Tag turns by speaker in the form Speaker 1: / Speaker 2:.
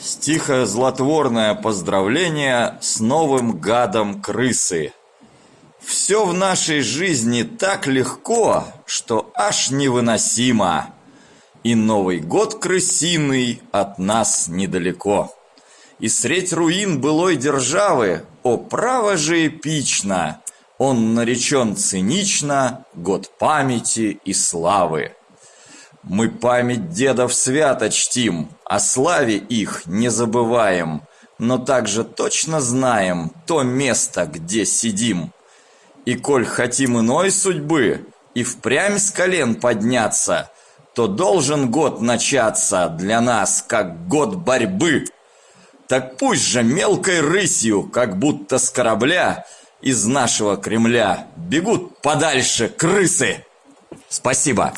Speaker 1: Стихо злотворное поздравление с новым гадом крысы. Все в нашей жизни так легко, что аж невыносимо. И Новый год крысиный от нас недалеко. И средь руин былой державы, о, право же эпично, Он наречен цинично год памяти и славы. Мы память дедов свято чтим, о славе их не забываем, но также точно знаем то место, где сидим. И коль хотим иной судьбы, и впрямь с колен подняться, то должен год начаться для нас, как год борьбы. Так пусть же мелкой рысью, как будто с корабля, из нашего Кремля бегут подальше крысы. Спасибо.